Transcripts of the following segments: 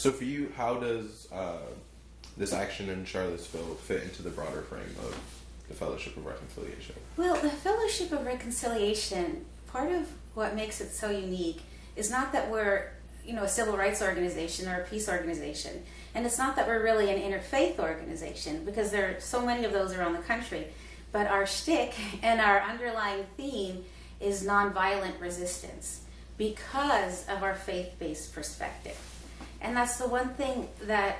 So for you, how does uh, this action in Charlottesville fit into the broader frame of the Fellowship of Reconciliation? Well, the Fellowship of Reconciliation, part of what makes it so unique is not that we're, you know, a civil rights organization or a peace organization. And it's not that we're really an interfaith organization, because there are so many of those around the country. But our shtick and our underlying theme is nonviolent resistance because of our faith-based perspective. And that's the one thing that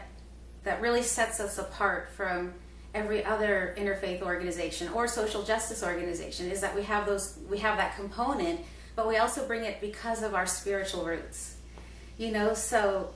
that really sets us apart from every other interfaith organization or social justice organization is that we have those we have that component but we also bring it because of our spiritual roots. You know so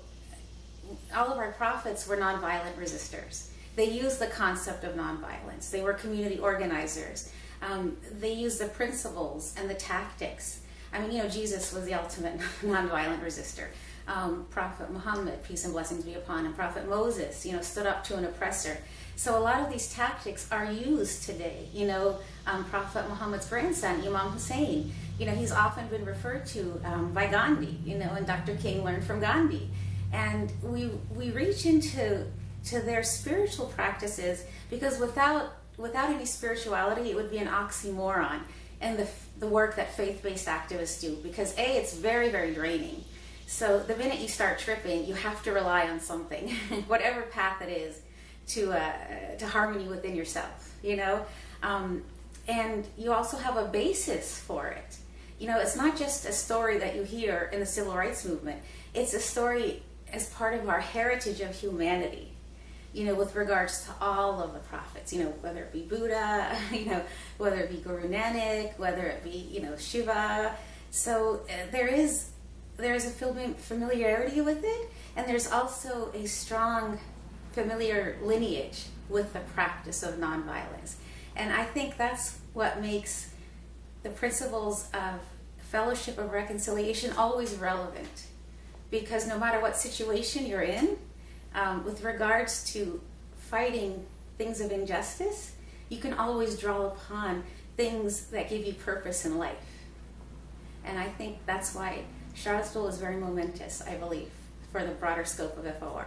all of our prophets were nonviolent resistors. They used the concept of nonviolence. They were community organizers. Um, they used the principles and the tactics. I mean you know jesus was the ultimate nonviolent resistor um, prophet muhammad peace and blessings be upon him prophet moses you know stood up to an oppressor so a lot of these tactics are used today. You know, um, Prophet Muhammad's grandson, Imam Hussein, you know, he's often been referred to um, by Gandhi, you know, and Dr. King learned from Gandhi. And we, we reach into to their spiritual practices because without, without any spirituality, it would be an oxymoron in the, the work that faith-based activists do because A, it's very, very draining. So the minute you start tripping, you have to rely on something, whatever path it is to uh, to harmony within yourself you know? Um, and you also have a basis for it. You know it's not just a story that you hear in the civil rights movement. It's a story as part of our heritage of humanity you know with regards to all of the prophets you know whether it be buddha you know whether it be guru nanak whether it be you know shiva. So uh, there is there is a familiarity with it and there's also a strong familiar lineage with the practice of nonviolence. And I think that's what makes the principles of fellowship of reconciliation always relevant. Because no matter what situation you're in, um, with regards to fighting things of injustice, you can always draw upon things that give you purpose in life. And I think that's why Charlottesville is very momentous, I believe, for the broader scope of FOR.